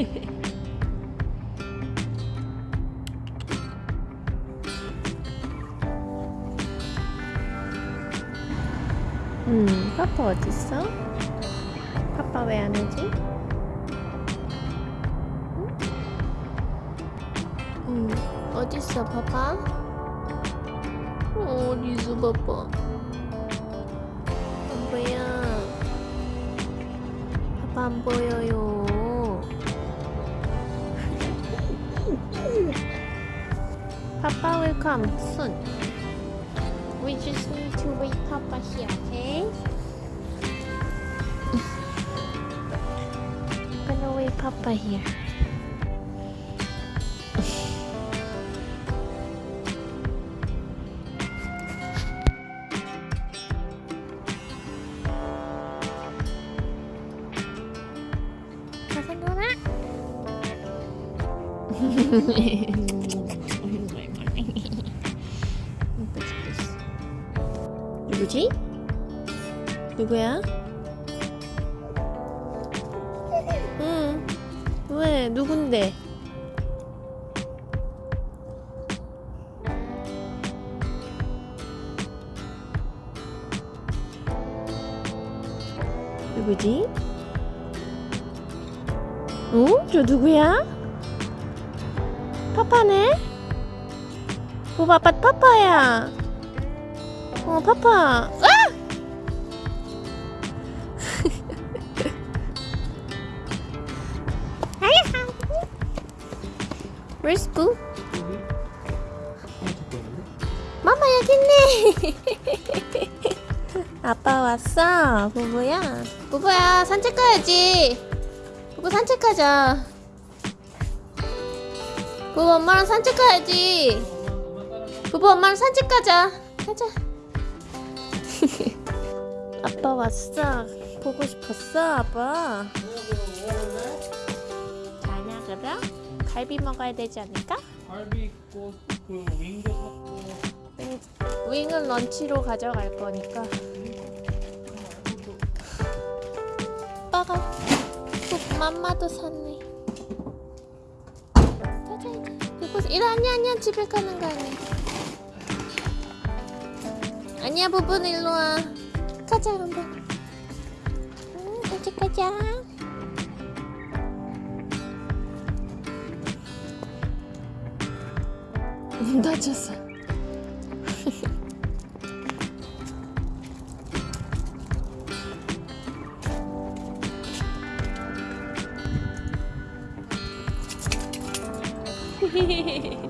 음, 파파 어딨어? 파파 왜 안 오지? 응? 음, 어딨어, 파파? 어, 어디서 파파? 안 보여. 파파 안 보여요. Papa will come soon. We just need to wait Papa here, okay? I'm gonna wait Papa here. Doesn't? 누구지? 누구야? 응. 왜? 누군데? 누구지? 어? 저 누구야? 파파네? 오, 아빠 파파야. 어, 파파. 아! Where's Boo? 마마 여기 있네. 아빠 왔어, 부부야. 부부야 산책 가야지. 부부 산책하자. 부부 엄마랑 산책 가야지. 부부 엄마랑 산책 가자. 가자. 아빠 왔어. 보고 싶었어, 아빠. 자냐 그럼? 갈비 먹어야 되지 않을까? 갈비 있고 그 윙도 샀고 윙, 윙은 런치로 가져갈 거니까. 아빠가 또 맘마도 샀네. 이제. 부부 이리 아니야 아니야 집에 가는 거 아니야. 아니야 부부는 일로 와. 가자 한번. 응 이제 가자. 문 닫혔어. 귀여워.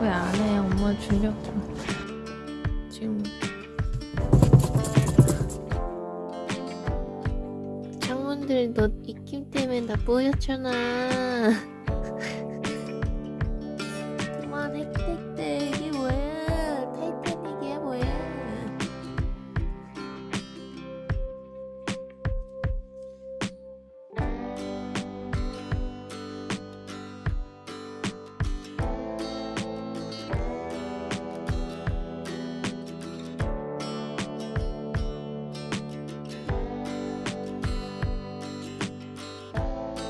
왜 안 해? 엄마 주려고. 지금 창문들 너 입김 때문에 다 보였잖아.